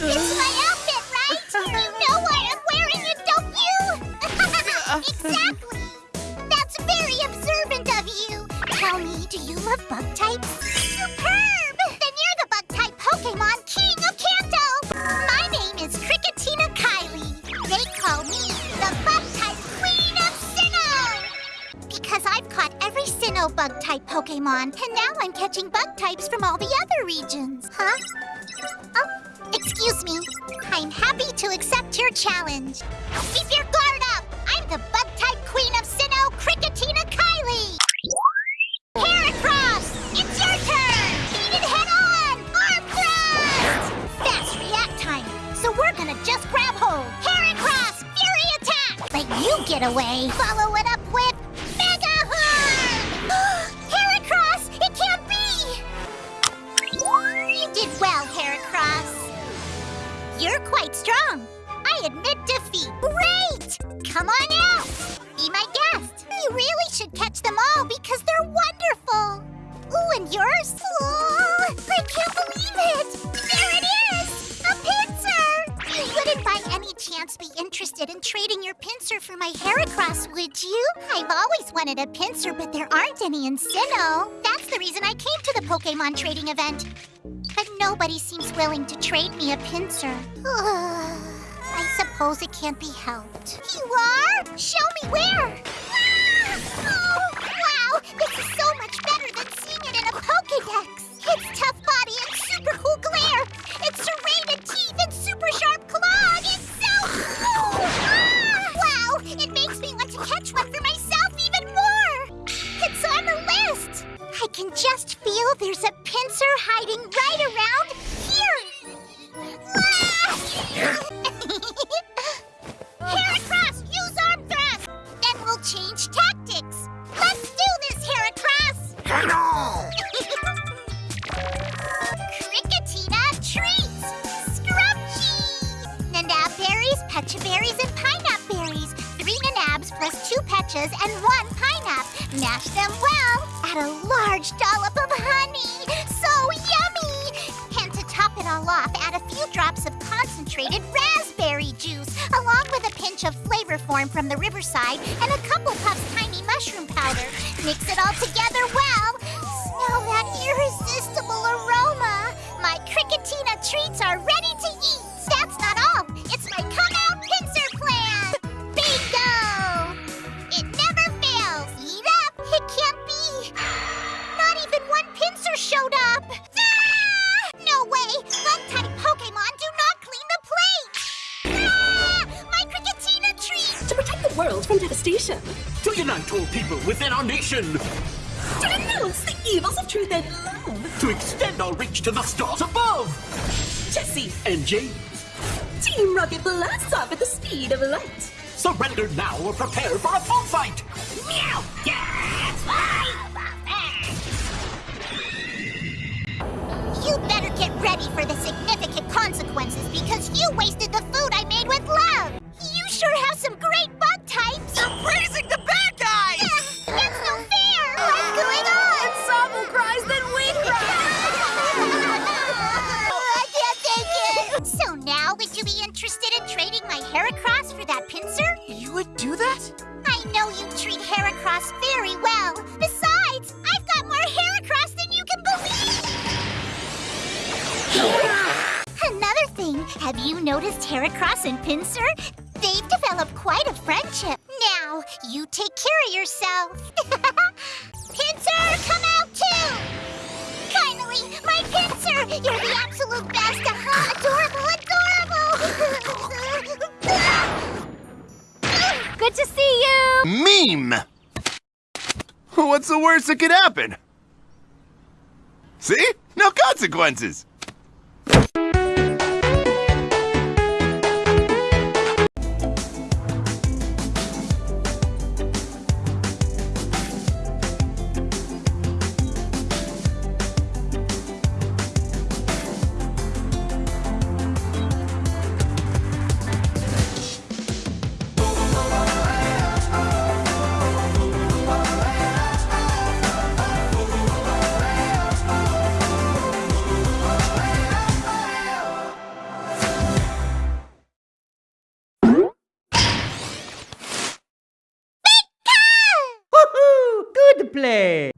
It's my outfit, right? You know why I'm wearing it, don't you? exactly. That's very observant of you. Tell me, do you love bug types? Superb! Then you're the bug type Pokemon King of Kanto. My name is Cricketina Kylie. They call me the bug type Queen of Sinnoh. Because I've caught every Sinnoh bug type Pokemon, and now I'm catching bug types from all the other regions, huh? Excuse me. I'm happy to accept your challenge. Keep your guard up! I'm the bug-type queen of Sinnoh, Cricketina Kylie! Heracross! It's your turn! Beat it head-on! Arm thrust! Fast react time, so we're gonna just grab hold. Heracross! Fury attack! Let you get away! Follow it You're quite strong. I admit defeat. Great! Come on out! Be my guest. You really should catch them all because they're wonderful. Ooh, and yours? Oh, I can't believe it! There it is! A Pinsir! You wouldn't by any chance be interested in trading your Pinsir for my Heracross, would you? I've always wanted a Pinsir, but there aren't any in Sinnoh. That's the reason I came to the Pokemon trading event. But nobody seems willing to trade me a Pinsir. I suppose it can't be helped. You are? Show me where! Can just feel there's a Pinsir hiding right around here! Ah! Heracross, use arm thrust! Then we'll change tactics! Let's do this, Heracross! Hello! Cricketina treats! Scrumpy! Nanab berries, pecha berries, and pineapple berries. Three nanabs plus two pechas and one pineapple. Mash them well. Add a large dollop of honey. So yummy! And to top it all off, add a few drops of concentrated raspberry juice, along with a pinch of flavor form from the riverside and a couple puffs tiny mushroom powder. Mix it all together well. Smell that irresistible aroma. My Cricketina treats are ready world from devastation. To unite all people within our nation! To denounce the evils of truth and love. To extend our reach to the stars above! Jessie, And James, Team Rocket blasts off at the speed of light. surrender now or prepare for a full fight! Meow! You interested in trading my Heracross for that Pinsir? You would do that? I know you treat Heracross very well. Besides, I've got more Heracross than you can believe. Another thing, have you noticed Heracross and Pinsir? They've developed quite a friendship. Now, you take care of yourself. Pinsir, come out too! Finally, my Pinsir! You're the absolute Meme! What's the worst that could happen? See? No consequences! Play!